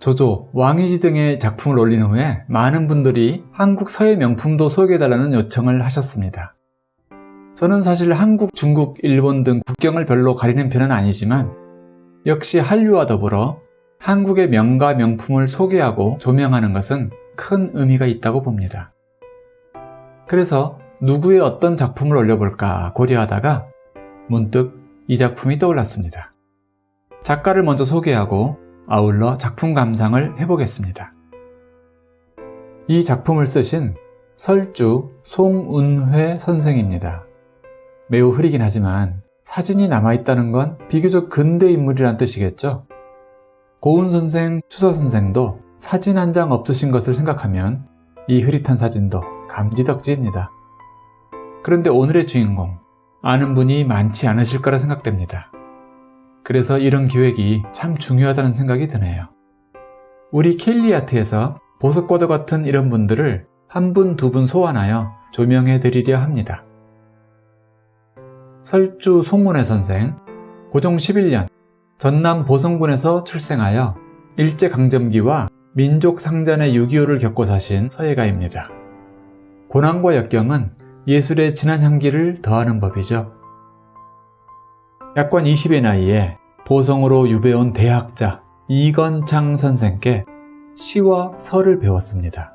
조조, 왕이지 등의 작품을 올린 후에 많은 분들이 한국 서예 명품도 소개해달라는 요청을 하셨습니다. 저는 사실 한국, 중국, 일본 등 국경을 별로 가리는 편은 아니지만 역시 한류와 더불어 한국의 명가 명품을 소개하고 조명하는 것은 큰 의미가 있다고 봅니다. 그래서 누구의 어떤 작품을 올려볼까 고려하다가 문득 이 작품이 떠올랐습니다. 작가를 먼저 소개하고 아울러 작품 감상을 해보겠습니다. 이 작품을 쓰신 설주 송운회 선생입니다. 매우 흐리긴 하지만 사진이 남아있다는 건 비교적 근대 인물이란 뜻이겠죠? 고운 선생, 추서 선생도 사진 한 장 없으신 것을 생각하면 이 흐릿한 사진도 감지덕지입니다. 그런데 오늘의 주인공, 아는 분이 많지 않으실 거라 생각됩니다. 그래서 이런 기획이 참 중요하다는 생각이 드네요. 우리 켈리아트에서 보석과도 같은 이런 분들을 한 분, 두분 소환하여 조명해 드리려 합니다. 설주 송문회 선생, 고종 11년 전남 보성군에서 출생하여 일제강점기와 민족상전의 6.25를 겪고 사신 서예가입니다. 고난과 역경은 예술의 진한 향기를 더하는 법이죠. 약관 20의 나이에 보성으로 유배온 대학자 이건창 선생께 시와 설을 배웠습니다.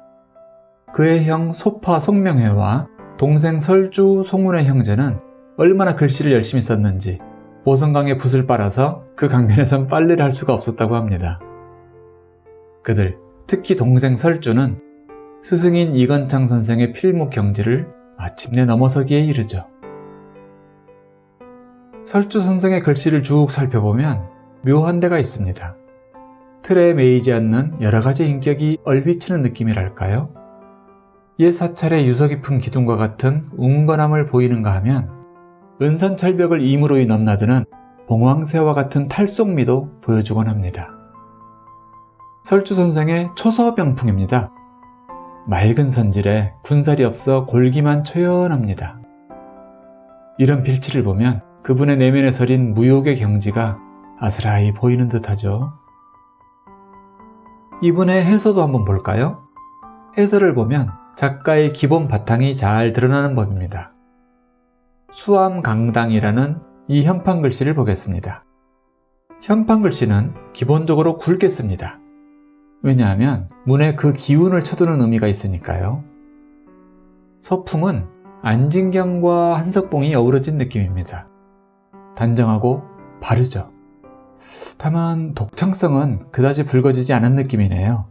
그의 형 소파 송명회와 동생 설주 송문의 형제는 얼마나 글씨를 열심히 썼는지 보성강에 붓을 빨아서 그 강변에선 빨래를 할 수가 없었다고 합니다. 그들, 특히 동생 설주는 스승인 이건창 선생의 필목 경지를 마침내 넘어서기에 이르죠. 설주 선생의 글씨를 쭉 살펴보면 묘한 데가 있습니다. 틀에 매이지 않는 여러가지 인격이 얼비치는 느낌이랄까요? 옛 사찰의 유서 깊은 기둥과 같은 웅건함을 보이는가 하면 은산철벽을 임으로이 넘나드는 봉황새와 같은 탈속미도 보여주곤 합니다. 설주 선생의 초서병풍입니다. 맑은 선질에 군살이 없어 골기만 초연합니다. 이런 필치를 보면 그분의 내면에 서린 무욕의 경지가 아스라이 보이는 듯하죠. 이분의 해서도 한번 볼까요? 해설을 보면 작가의 기본 바탕이 잘 드러나는 법입니다. 수암강당이라는 이 현판 글씨를 보겠습니다. 현판 글씨는 기본적으로 굵게 씁니다. 왜냐하면 문에 그 기운을 쳐두는 의미가 있으니까요. 서풍은 안진경과 한석봉이 어우러진 느낌입니다. 단정하고 바르죠. 다만 독창성은 그다지 붉어지지 않은 느낌이네요.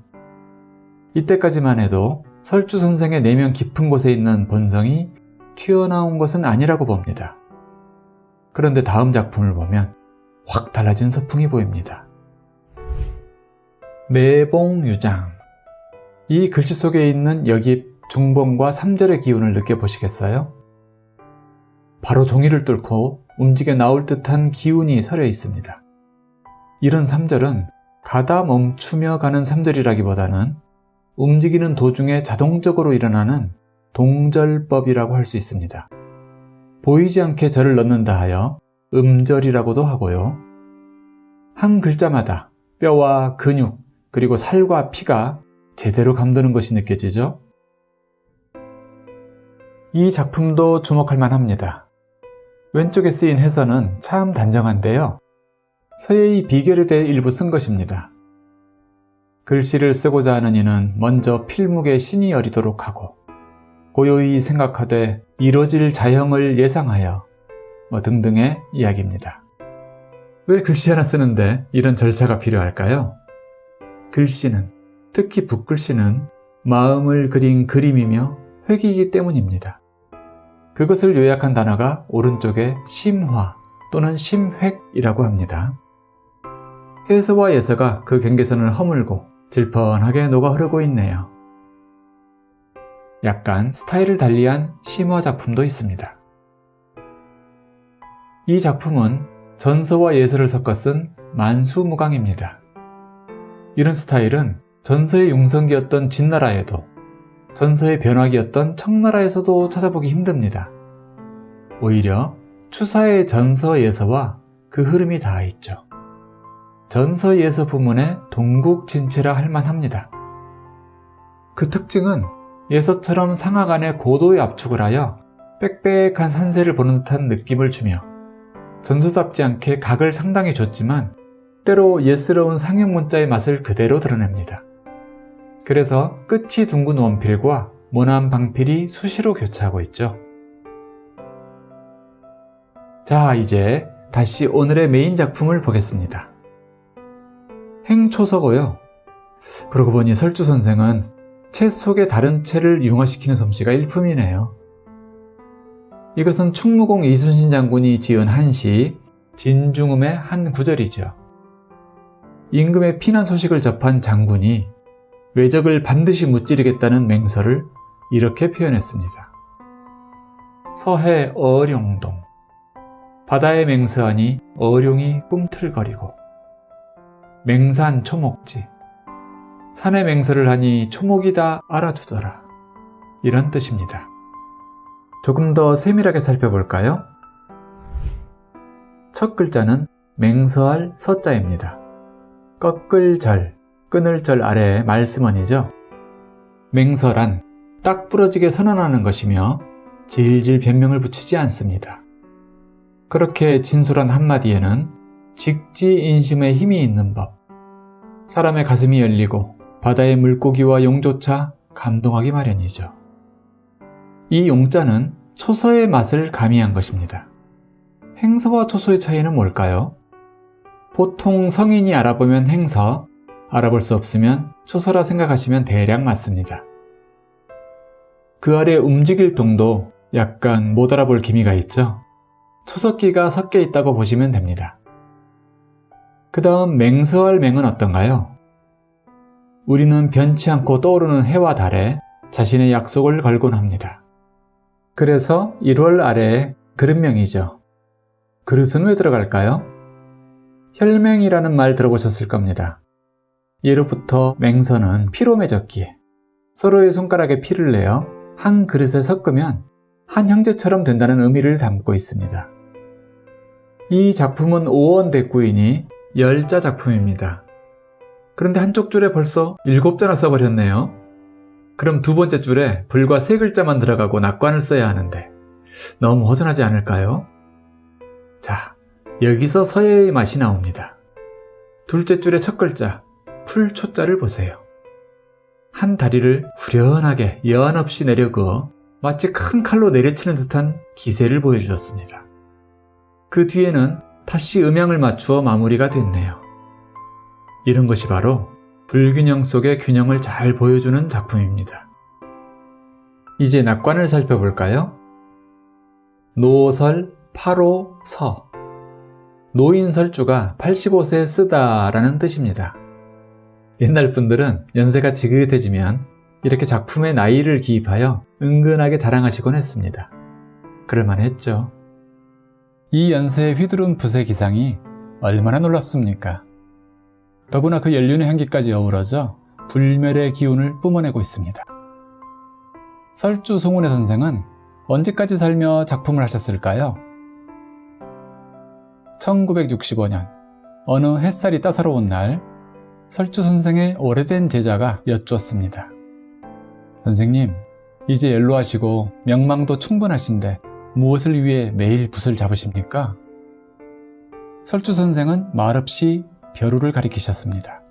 이때까지만 해도 설주 선생의 내면 깊은 곳에 있는 본성이 튀어나온 것은 아니라고 봅니다. 그런데 다음 작품을 보면 확 달라진 서풍이 보입니다. 매봉유장 이 글씨 속에 있는 여기 중봉과 3절의 기운을 느껴보시겠어요? 바로 종이를 뚫고 움직여 나올 듯한 기운이 서려 있습니다. 이런 3절은 가다 멈추며 가는 3절이라기보다는 움직이는 도중에 자동적으로 일어나는 동절법이라고 할 수 있습니다. 보이지 않게 절을 넣는다 하여 음절이라고도 하고요. 한 글자마다 뼈와 근육 그리고 살과 피가 제대로 감도는 것이 느껴지죠? 이 작품도 주목할 만합니다. 왼쪽에 쓰인 해서는 참 단정한데요. 서예의 비결에 대해 일부 쓴 것입니다. 글씨를 쓰고자 하는 이는 먼저 필묵의 신이 여리도록 하고 고요히 생각하되 이뤄질 자형을 예상하여 뭐 등등의 이야기입니다. 왜 글씨 하나 쓰는데 이런 절차가 필요할까요? 글씨는, 특히 붓글씨는 마음을 그린 그림이며 획이기 때문입니다. 그것을 요약한 단어가 오른쪽에 심화 또는 심획이라고 합니다. 해서와 예서가 그 경계선을 허물고 질펀하게 녹아 흐르고 있네요. 약간 스타일을 달리한 심화 작품도 있습니다. 이 작품은 전서와 예서를 섞어 쓴 만수무강입니다. 이런 스타일은 전서의 용성기였던 진나라에도 전서의 변화기였던 청나라에서도 찾아보기 힘듭니다. 오히려 추사의 전서에서와 그 흐름이 닿아 있죠. 전서 예서 부문의 동국진체라 할 만합니다. 그 특징은 예서처럼 안에 고도의 압축을 하여 빽빽한 산세를 보는 듯한 느낌을 주며 전서답지 않게 각을 상당히 줬지만 때로 예스러운 상형 문자의 맛을 그대로 드러냅니다. 그래서 끝이 둥근 원필과 모난 방필이 수시로 교차하고 있죠. 자, 이제 다시 오늘의 메인 작품을 보겠습니다. 행초서고요. 그러고 보니 설주 선생은 책 속의 다른 채를 융화시키는 솜씨가 일품이네요. 이것은 충무공 이순신 장군이 지은 한시 진중음의 한 구절이죠. 임금의 피난 소식을 접한 장군이 외적을 반드시 무찌르겠다는 맹서를 이렇게 표현했습니다. 서해 어룡동 바다에 맹서하니 어룡이 꿈틀거리고 맹산 초목지 산에 맹서를 하니 초목이 다 알아주더라 이런 뜻입니다. 조금 더 세밀하게 살펴볼까요? 첫 글자는 맹서할 서자입니다. 꺾을 절, 끊을 절 아래에 말씀원이죠. 맹서란 딱 부러지게 선언하는 것이며 질질 변명을 붙이지 않습니다. 그렇게 진솔한 한마디에는 직지인심의 힘이 있는 법, 사람의 가슴이 열리고 바다의 물고기와 용조차 감동하기 마련이죠. 이 용자는 초서의 맛을 가미한 것입니다. 행서와 초서의 차이는 뭘까요? 보통 성인이 알아보면 행서, 알아볼 수 없으면 초서라 생각하시면 대략 맞습니다. 그 아래 움직일 동도 약간 못 알아볼 기미가 있죠? 초석기가 섞여 있다고 보시면 됩니다. 그 다음 맹서할 맹은 어떤가요? 우리는 변치 않고 떠오르는 해와 달에 자신의 약속을 걸곤 합니다. 그래서 1월 아래에 그릇명이죠. 그릇은 왜 들어갈까요? 혈맹이라는 말 들어보셨을 겁니다. 예로부터 맹선은 피로 맺었기에 서로의 손가락에 피를 내어 한 그릇에 섞으면 한 형제처럼 된다는 의미를 담고 있습니다. 이 작품은 5원 대구이니 열자 작품입니다. 그런데 한쪽 줄에 벌써 7자나 써버렸네요. 그럼 두 번째 줄에 불과 세 글자만 들어가고 낙관을 써야 하는데 너무 허전하지 않을까요? 자, 여기서 서예의 맛이 나옵니다. 둘째 줄의 첫 글자, 풀초자를 보세요. 한 다리를 후련하게 여한 없이 내려 그어 마치 큰 칼로 내려치는 듯한 기세를 보여주셨습니다. 그 뒤에는 다시 음향을 맞추어 마무리가 됐네요. 이런 것이 바로 불균형 속의 균형을 잘 보여주는 작품입니다. 이제 낙관을 살펴볼까요? 노설 8호 서 노인설주가 85세 쓰다 라는 뜻입니다. 옛날 분들은 연세가 지긋해지면 이렇게 작품에 나이를 기입하여 은근하게 자랑하시곤 했습니다. 그럴만했죠. 이 연세의 휘두른 붓의 기상이 얼마나 놀랍습니까? 더구나 그 연륜의 향기까지 어우러져 불멸의 기운을 뿜어내고 있습니다. 설주 송운의 선생은 언제까지 살며 작품을 하셨을까요? 1965년 어느 햇살이 따사로운 날 설주 선생의 오래된 제자가 여쭈었습니다. 선생님, 이제 연로하시고 명망도 충분하신데 무엇을 위해 매일 붓을 잡으십니까? 설주 선생은 말없이 벼루를 가리키셨습니다.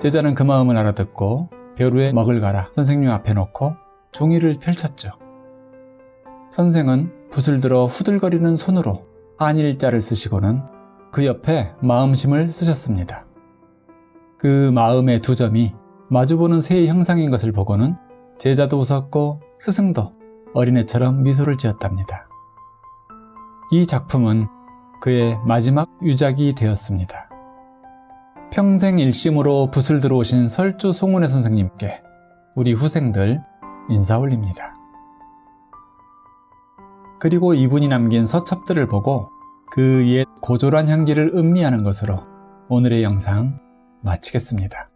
제자는 그 마음을 알아듣고 벼루에 먹을 갈아 선생님 앞에 놓고 종이를 펼쳤죠. 선생은 붓을 들어 후들거리는 손으로 한일자를 쓰시고는 그 옆에 마음심을 쓰셨습니다. 그 마음의 두 점이 마주보는 새의 형상인 것을 보고는 제자도 웃었고 스승도 어린애처럼 미소를 지었답니다. 이 작품은 그의 마지막 유작이 되었습니다. 평생 일심으로 붓을 들어오신 설주 송은혜 선생님께 우리 후생들 인사 올립니다. 그리고 이분이 남긴 서첩들을 보고 그 옛 고졸한 향기를 음미하는 것으로 오늘의 영상 마치겠습니다.